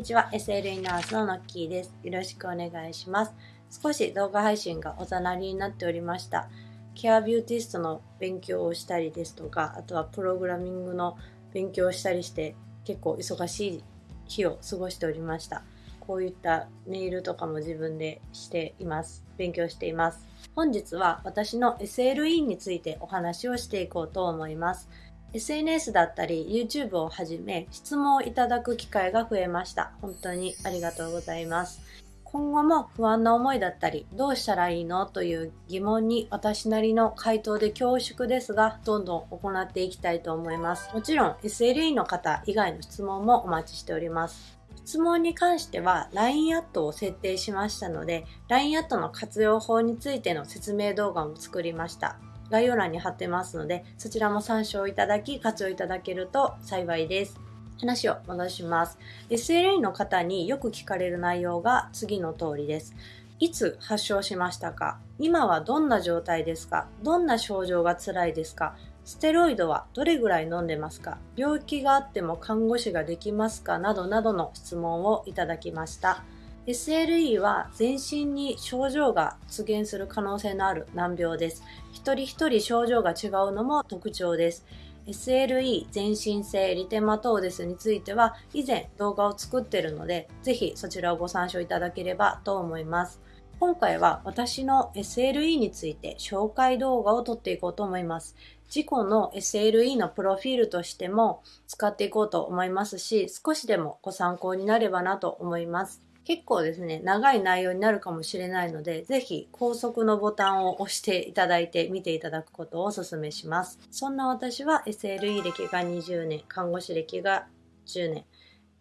にちは。SLE ナースのノッキーです。よろしくお願いします。少し動画配信がおざなりになっておりました。ケアビューティストの勉強をしたりですとかあとはプログラミングの勉強をしたりして結構忙しい日を過ごしておりました。こういったネイルとかも自分でしています。勉強しています。本日は私の SLE についてお話をしていこうと思います。SNS だったり YouTube をはじめ質問をいただく機会が増えました。本当にありがとうございます。今後も不安な思いだったりどうしたらいいのという疑問に私なりの回答で恐縮ですがどんどん行っていきたいと思います。もちろん SLE の方以外の質問もお待ちしております。質問に関しては LINE アットを設定しましたので LINE アットの活用法についての説明動画も作りました。概要欄に貼ってますのでそちらも参照いただき活用いただけると幸いです話を戻します。SLA の方によく聞かれる内容が次の通りです。いつ発症しましたか？今はどんな状態ですか？どんな症状が辛いですか？ステロイドはどれぐらい飲んでますか？病気があっても看護師ができますか？などなどの質問をいただきました。SLE は全身に症状が出現する可能性のある難病です。一人一人症状が違うのも特徴です。SLE 全身性リテマトーデスについては以前動画を作ってるのでぜひそちらをご参照いただければと思います今回は私の SLE について紹介動画を撮っていこうと思います自己の SLE のプロフィールとしても使っていこうと思いますし少しでもご参考になればなと思います結構ですね、長い内容になるかもしれないので、ぜひ高速のボタンを押していただいて見ていただくことをお勧めします。そんな私は SLE 歴が20年、看護師歴が10年、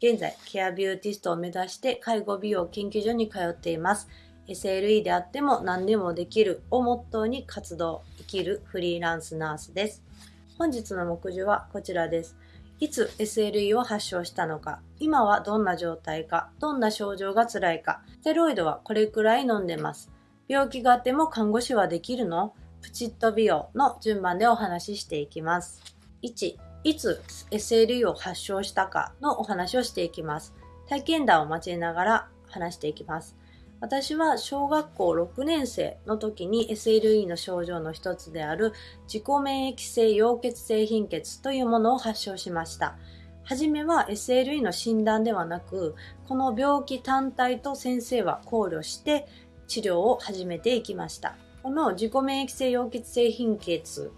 現在ケアビューティストを目指して介護美容研究所に通っています。SLE であっても何でもできるをモットーに活動、生きるフリーランスナースです。本日の目次はこちらです。いつ SLE を発症したのか、今はどんな状態か、どんな症状が辛いか、ステロイドはこれくらい飲んでます。病気があっても看護師はできるの？プチッと美容の順番でお話ししていきます。1、いつ SLE を発症したかのお話をしていきます。体験談を交えながら話していきます。私は小学校6年生の時に SLE の症状の一つである自己免疫性溶血性貧血というものを発症しました。はじめは SLE の診断ではなく、この病気単体と先生は考慮して治療を始めていきました。この自己免疫性溶血性貧血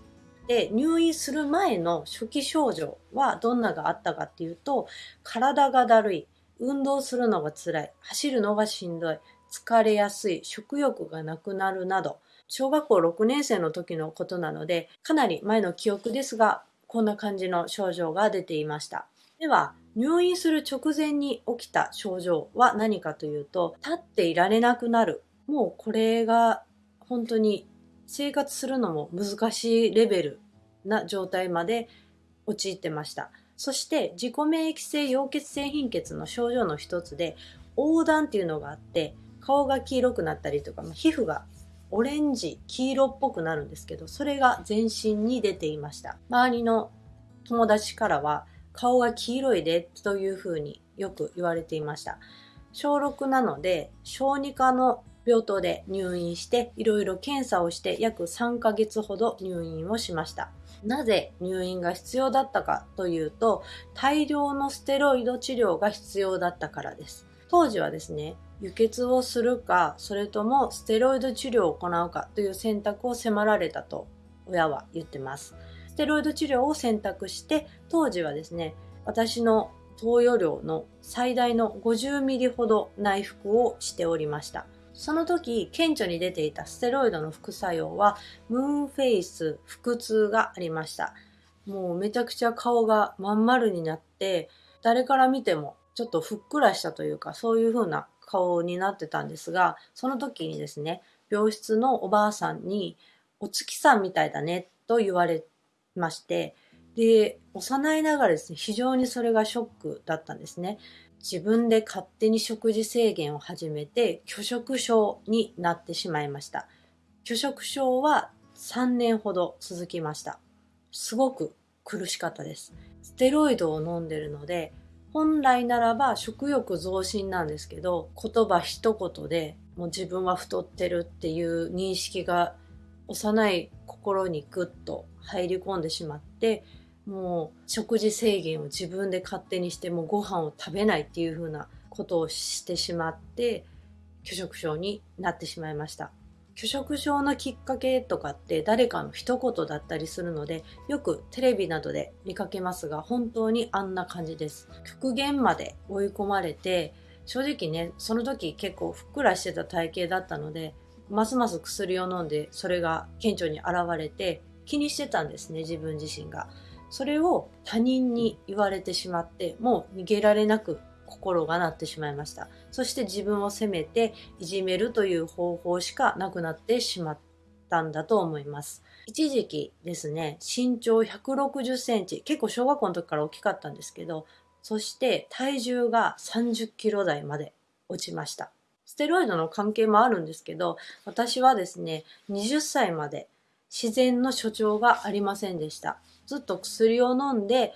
で入院する前の初期症状はどんながあったかっていうと、体がだるい、運動するのが辛い、走るのがしんどい、疲れやすい、食欲がなくなるなど、小学校6年生の時のことなので、かなり前の記憶ですが、こんな感じの症状が出ていました。では、入院する直前に起きた症状は何かというと、立っていられなくなる。もうこれが本当に生活するのも難しいレベルな状態まで陥ってました。そして自己免疫性溶血性貧血の症状の一つで横断っていうのがあって顔が黄色くなったりとか、ま皮膚がオレンジ、黄色っぽくなるんですけど、それが全身に出ていました。周りの友達からは、顔が黄色いでというふうによく言われていました。小6なので、小児科の病棟で入院して、いろいろ検査をして約3ヶ月ほど入院をしました。なぜ入院が必要だったかというと、大量のステロイド治療が必要だったからです。当時はですね、輸血をするか、それともステロイド治療を行うかという選択を迫られたと親は言ってます。ステロイド治療を選択して、当時はですね、私の投与量の最大の50ミリほど内服をしておりました。その時、顕著に出ていたステロイドの副作用は、ムーンフェイス、腹痛がありました。もうめちゃくちゃ顔がまん丸になって、誰から見てもちょっとふっくらしたというか、そういう風な顔になってたんですが、その時にですね、病室のおばあさんに、お月さんみたいだねと言われまして、で、幼いながらですね、非常にそれがショックだったんですね。自分で勝手に食事制限を始めて、拒食症になってしまいました。拒食症は3年ほど続きました。すごく苦しかったです。ステロイドを飲んでるので、本来ならば食欲増進なんですけど言葉一言でもう自分は太ってるっていう認識が幼い心にグッと入り込んでしまってもう食事制限を自分で勝手にしてもうご飯を食べないっていう風なことをしてしまって拒食症になってしまいました。拒食症のきっかけとかって誰かの一言だったりするのでよくテレビなどで見かけますが本当にあんな感じです。極限まで追い込まれて正直ねその時結構ふっくらしてた体型だったのでますます薬を飲んでそれが顕著に現れて気にしてたんですね自分自身が。それを他人に言われてしまってもう逃げられなく心がなってしまいました。そして自分を責めていじめるという方法しかなくなってしまったんだと思います。一時期ですね身長160センチ結構小学校の時から大きかったんですけどそして体重が30キロ台まで落ちました。ステロイドの関係もあるんですけど私はですね20歳まで自然の所長がありませんでした。ずっと薬を飲んで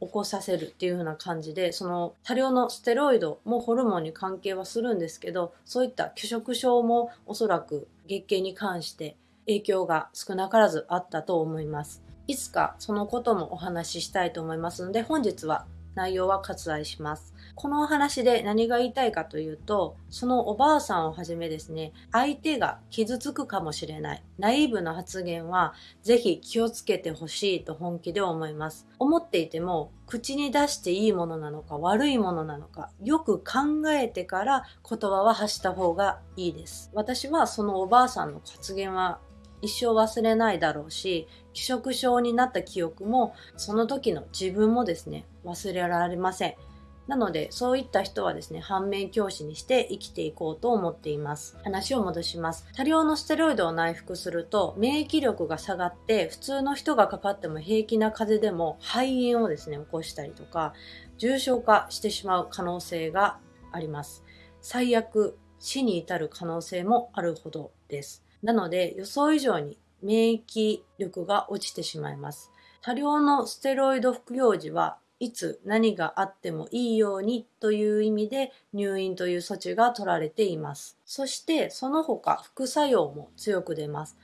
起こさせるっていう風な感じでその多量のステロイドもホルモンに関係はするんですけどそういった拒食症もおそらく月経に関して影響が少なからずあったと思います。いつかそのこともお話ししたいと思いますので本日は内容は割愛します。このお話で何が言いたいかというと、そのおばあさんをはじめですね、相手が傷つくかもしれない、ナイーブな発言は、ぜひ気をつけてほしいと本気で思います。思っていても、口に出していいものなのか悪いものなのか、よく考えてから言葉は発した方がいいです。私はそのおばあさんの発言は一生忘れないだろうし、気色症になった記憶も、その時の自分もですね、忘れられません。なので、そういった人はですね、反面教師にして生きていこうと思っています。話を戻します。多量のステロイドを内服すると、免疫力が下がって、普通の人がかかっても平気な風邪でも肺炎をですね、起こしたりとか、重症化してしまう可能性があります。最悪、死に至る可能性もあるほどです。なので、予想以上に免疫力が落ちてしまいます。多量のステロイド服用時はいつ何があってもいいようにという意味で入院という措置が取られています。そしてその他副作用も強く出ます。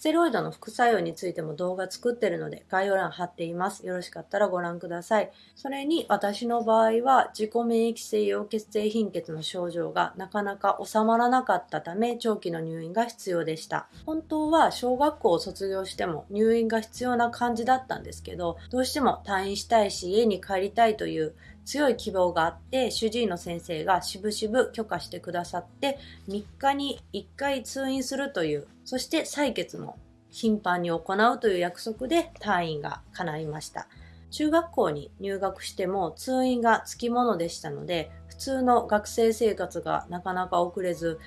ステロイドの副作用についても動画作ってるので概要欄貼っています。よろしかったらご覧ください。それに私の場合は自己免疫性溶血性貧血の症状がなかなか収まらなかったため長期の入院が必要でした。本当は小学校を卒業しても入院が必要な感じだったんですけど、どうしても退院したいし家に帰りたいという強い希望があって主治医の先生がしぶしぶ許可してくださって3日に1回通院するというそして採血も頻繁に行うという約束で退院が叶いました。中学校に入学しても通院がつきものでしたので普通の学生生活がなかなか遅れず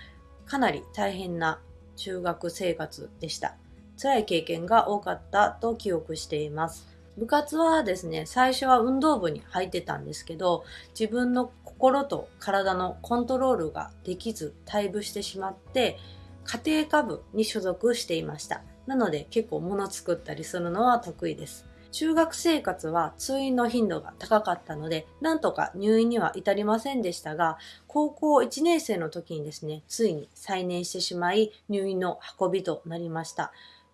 かなり大変な中学生活でした。辛い経験が多かったと記憶しています。部活はですね、最初は運動部に入ってたんですけど、自分の心と体のコントロールができず退部してしまって、家庭科部に所属していました。なので結構物作ったりするのは得意です。中学生活は通院の頻度が高かったので、なんとか入院には至りませんでしたが、高校1年生の時にですね、ついに再燃してしまい、入院の運びとなりました。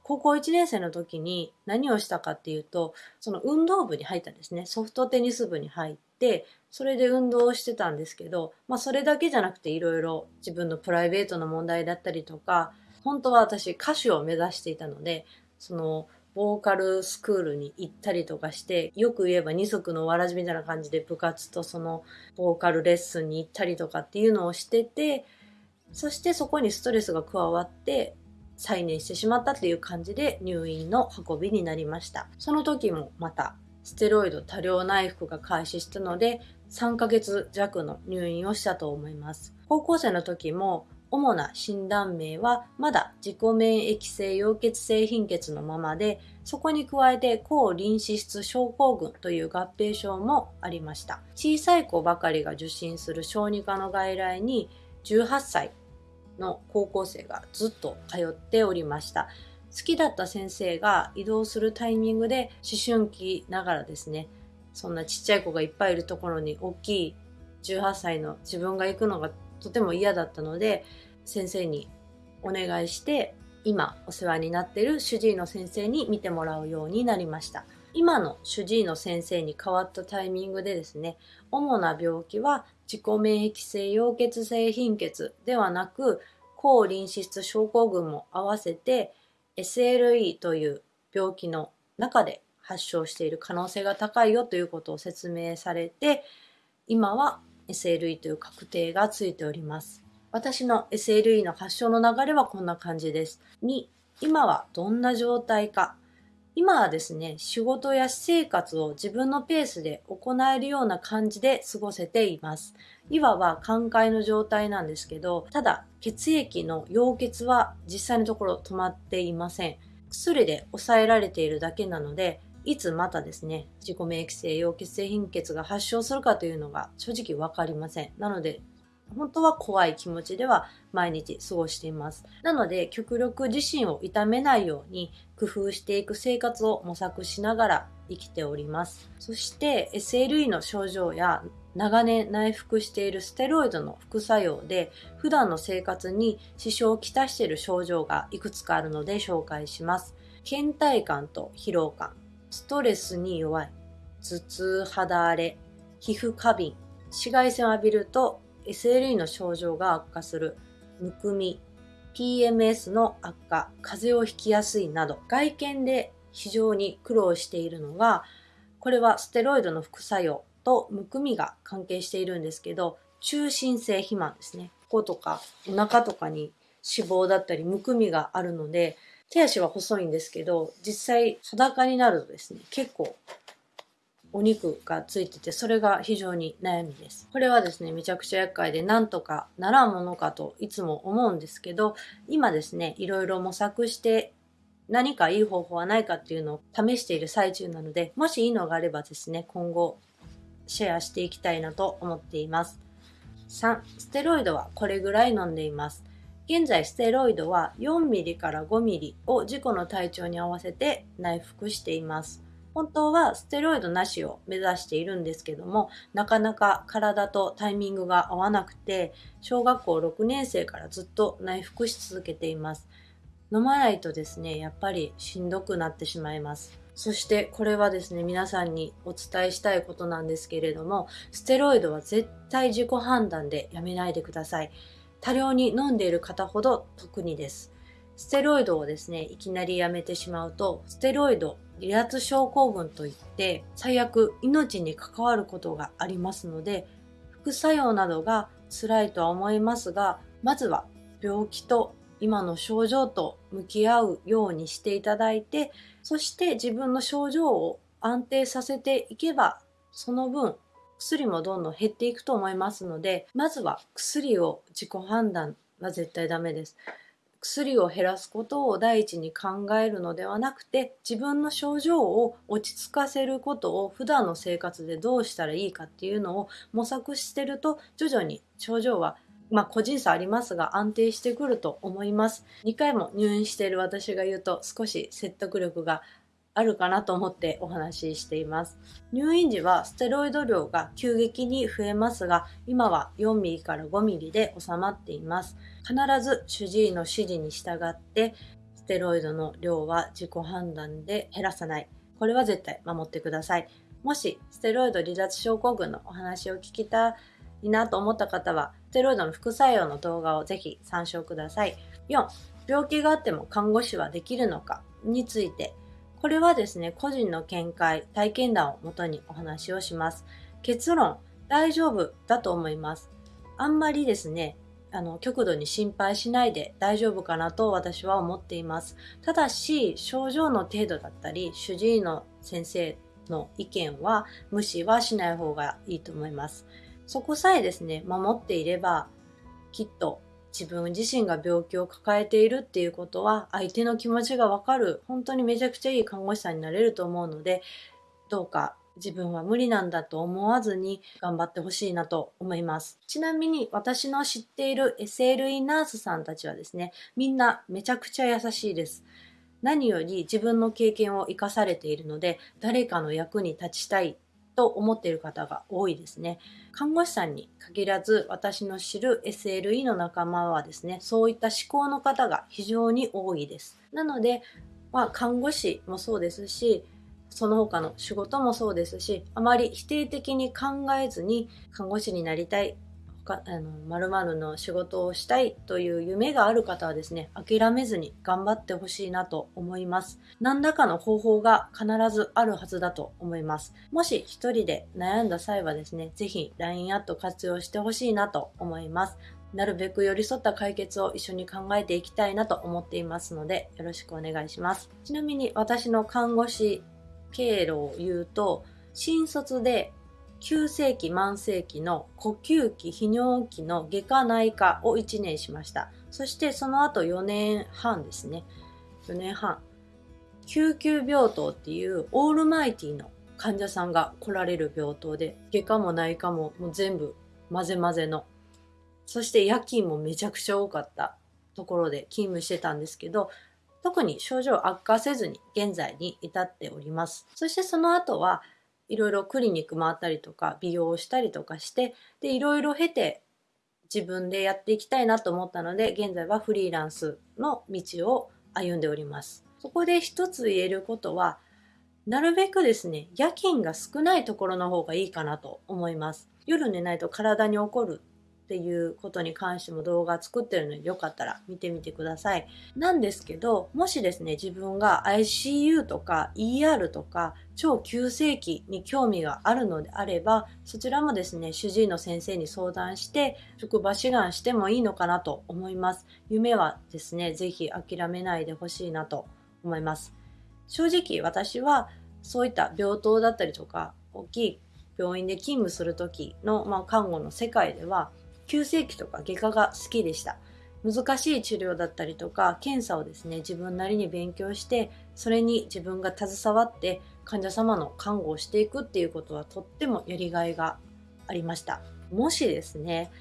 高校1年生の時に何をしたかっていうと、その運動部に入ったんですね。ソフトテニス部に入って、それで運動をしてたんですけど、まあそれだけじゃなくていろいろ自分のプライベートの問題だったりとか、本当は私歌手を目指していたので、そのボーカルスクールに行ったりとかして、よく言えば二足のわらじみたいな感じで部活とそのボーカルレッスンに行ったりとかっていうのをしてて、そしてそこにストレスが加わって、再燃してしまったっていう感じで入院の運びになりました。その時もまたステロイド多量内服が開始したので3ヶ月弱の入院をしたと思います。高校生の時も主な診断名はまだ自己免疫性溶血性貧血のままでそこに加えて抗リン脂質症候群という合併症もありました小さい子ばかりが受診する小児科の外来に18歳の高校生がずっと通っておりました。好きだった先生が移動するタイミングで思春期ながらですね、そんなちっちゃい子がいっぱいいるところに大きい18歳の自分が行くのがとても嫌だったので先生にお願いして今お世話になっている主治医の先生に見てもらうようになりました今の主治医の先生に変わったタイミングでですね主な病気は自己免疫性溶血性貧血ではなく抗リン脂質症候群も合わせて SLE という病気の中で発症している可能性が高いよということを説明されて今は SLE という確定がついております。私の SLE の発症の流れはこんな感じです。2、今はどんな状態か。今はですね、仕事や私生活を自分のペースで行えるような感じで過ごせています。いわば寛解の状態なんですけど、ただ血液の溶血は実際のところ止まっていません。薬で抑えられているだけなので、いつまたですね、自己免疫性溶血性貧血が発症するかというのが正直わかりません。なので、本当は怖い気持ちでは毎日過ごしています。なので、極力自身を痛めないように工夫していく生活を模索しながら生きております。そして SLE の症状や長年内服しているステロイドの副作用で普段の生活に支障をきたしている症状がいくつかあるので紹介します。倦怠感と疲労感、ストレスに弱い、頭痛、肌荒れ、皮膚過敏、紫外線を浴びると SLE の症状が悪化する、むくみ、PMS の悪化、風邪をひきやすいなど、外見で非常に苦労しているのが、これはステロイドの副作用とむくみが関係しているんですけど、中心性肥満ですね。こことかお腹とかに脂肪だったりむくみがあるので、手足は細いんですけど、実際裸になるとですね、結構お肉がついてて、それが非常に悩みです。これはですね、めちゃくちゃ厄介で、なんとかならんものかといつも思うんですけど、今ですね、いろいろ模索して何かいい方法はないかっていうのを試している最中なので、もしいいのがあればですね、今後シェアしていきたいなと思っています。3、ステロイドはこれぐらい飲んでいます。現在ステロイドは 4mm から 5mm を自己の体調に合わせて内服しています。本当はステロイドなしを目指しているんですけども、なかなか体とタイミングが合わなくて、小学校6年生からずっと内服し続けています。飲まないとですね、やっぱりしんどくなってしまいます。そしてこれはですね、皆さんにお伝えしたいことなんですけれども、ステロイドは絶対自己判断でやめないでください。多量に飲んでいる方ほど特にです。ステロイドをですね、いきなりやめてしまうと、ステロイド離脱症候群といって、最悪命に関わることがありますので、副作用などが辛いとは思いますが、まずは病気と今の症状と向き合うようにしていただいて、そして自分の症状を安定させていけば、その分薬もどんどん減っていくと思いますので、まずは薬を自己判断は絶対ダメです。薬を減らすことを第一に考えるのではなくて自分の症状を落ち着かせることを普段の生活でどうしたらいいかっていうのを模索してると徐々に症状はまあ個人差ありますが安定してくると思います。2回も入院している私が言うと少し説得力があるかなと思ってお話ししています。入院時はステロイド量が急激に増えますが、今は 4mm から 5mm で収まっています。必ず主治医の指示に従って、ステロイドの量は自己判断で減らさない。これは絶対守ってください。もし、ステロイド離脱症候群のお話を聞きたいなと思った方は、ステロイドの副作用の動画をぜひ参照ください。4、病気があっても看護師はできるのかについてこれはですね、個人の見解、体験談をもとにお話をします。結論、大丈夫だと思います。あんまりですね、あの、極度に心配しないで大丈夫かなと私は思っています。ただし、症状の程度だったり、主治医の先生の意見は無視はしない方がいいと思います。そこさえですね、守っていれば、きっと自分自身が病気を抱えているっていうことは相手の気持ちがわかる本当にめちゃくちゃいい看護師さんになれると思うのでどうか自分は無理なんだと思わずに頑張ってほしいなと思います。ちなみに私の知っている SLE ナースさんたちはですね、みんなめちゃくちゃ優しいです。何より自分の経験を生かされているので、誰かの役に立ちたいと思っている方が多いですね。看護師さんに限らず私の知る SLE の仲間はですね、そういった思考の方が非常に多いです。なので、まあ、看護師もそうですし、その他の仕事もそうですし、あまり否定的に考えずに看護師になりたい、他あの〇〇の仕事をしたいという夢がある方はですね、諦めずに頑張ってほしいなと思います。何らかの方法が必ずあるはずだと思います。もし一人で悩んだ際はですね、ぜひ LINE アット活用してほしいなと思います。なるべく寄り添った解決を一緒に考えていきたいなと思っていますので、よろしくお願いします。ちなみに私の看護師経路を言うと、新卒で急性期慢性期の呼吸器泌尿器の外科内科を1年しました。そしてその後4年半ですね。4年半。救急病棟っていうオールマイティの患者さんが来られる病棟で外科も内科ももう全部混ぜ混ぜの。そして夜勤もめちゃくちゃ多かったところで勤務してたんですけど特に症状悪化せずに現在に至っております。そしてその後はいろいろクリニック回ったりとか美容をしたりとかしてでいろいろ経て自分でやっていきたいなと思ったので現在はフリーランスの道を歩んでおります。そこで一つ言えることはなるべくですね夜勤が少ないところの方がいいかなと思います。夜寝ないと体に起こるっていうことに関しても動画作ってるのでよかったら見てみてください。なんですけど、もしですね、自分が ICU とか ER とか超急性期に興味があるのであれば、そちらもですね、主治医の先生に相談して、職場志願してもいいのかなと思います。夢はですね、ぜひ諦めないでほしいなと思います。正直私はそういった病棟だったりとか、大きい病院で勤務する時の、まあ、看護の世界では急性期とか外科が好きでした。難しい治療だったりとか検査をですね自分なりに勉強してそれに自分が携わって患者様の看護をしていくっていうことはとってもやりがいがありましたもしですね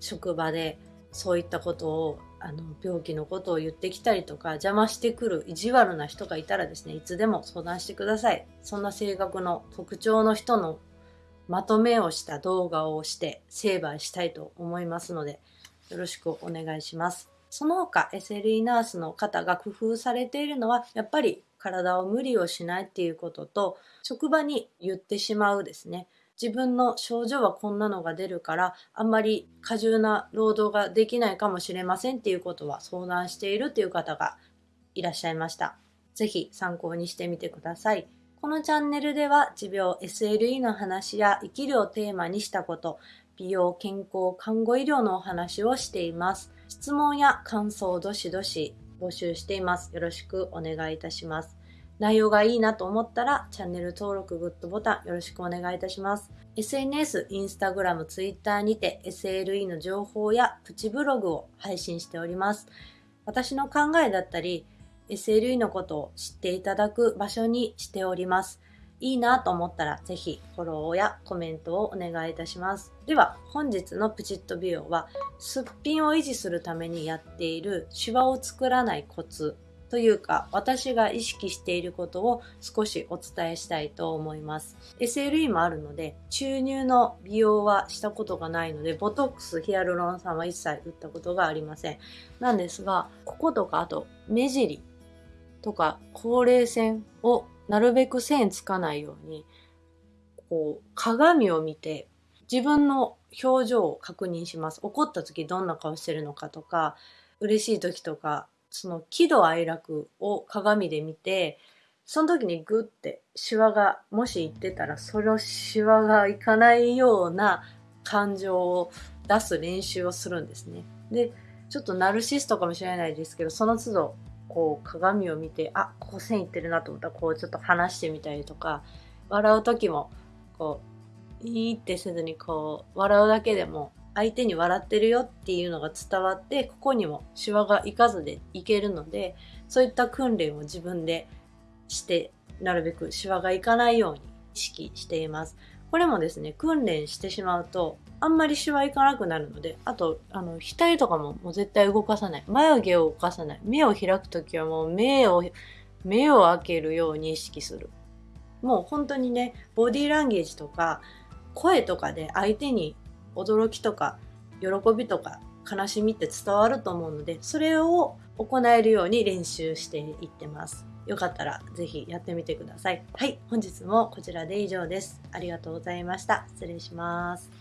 職場でそういったことをあの病気のことを言ってきたりとか邪魔してくる意地悪な人がいたらですねいつでも相談してくださいそんな性格の特徴の人のまとめをした動画をして成敗したいと思いますので、よろしくお願いします。その他 SLE ナースの方が工夫されているのは、やっぱり体を無理をしないっていうことと、職場に言ってしまうですね。自分の症状はこんなのが出るから、あんまり過重な労働ができないかもしれませんっていうことは相談しているっていう方がいらっしゃいました。ぜひ参考にしてみてください。このチャンネルでは持病 SLE の話や生きるをテーマにしたこと、美容、健康、看護医療のお話をしています。質問や感想どしどし募集しています。よろしくお願いいたします。内容がいいなと思ったらチャンネル登録、グッドボタンよろしくお願いいたします。SNS、インスタグラム、ツイッターにて SLE の情報やプチブログを配信しております。私の考えだったり、SLE のことを知っていただく場所にしております。いいなと思ったらぜひフォローやコメントをお願いいたします。では本日のプチッと美容はすっぴんを維持するためにやっているシワを作らないコツというか私が意識していることを少しお伝えしたいと思います SLE もあるので注入の美容はしたことがないのでボトックスヒアルロン酸は一切打ったことがありませんなんですがこことかあと目尻とか高齢線をなるべく線つかないようにこう鏡を見て自分の表情を確認します怒った時どんな顔してるのかとか嬉しい時とかその喜怒哀楽を鏡で見てその時にグッてシワがもし言ってたらそのシワがいかないような感情を出す練習をするんですね。でちょっとナルシストかもしれないですけどその都度こう鏡を見てあここ線いってるなと思ったらこうちょっと離してみたりとか笑う時もこういいってせずにこう笑うだけでも相手に笑ってるよっていうのが伝わってここにもシワがいかずでいけるのでそういった訓練を自分でしてなるべくシワがいかないように意識しています。これもですね、訓練してしまうと、あんまりシワいかなくなるので、あと、あの、額とかももう絶対動かさない。眉毛を動かさない。目を開くときはもう目を、目を開けるように意識する。もう本当にねボディーランゲージとか声とかで相手に驚きとか喜びとか悲しみって伝わると思うのでそれを行えるように練習していってますよかったらぜひやってみてくださいはい本日もこちらで以上ですありがとうございました失礼します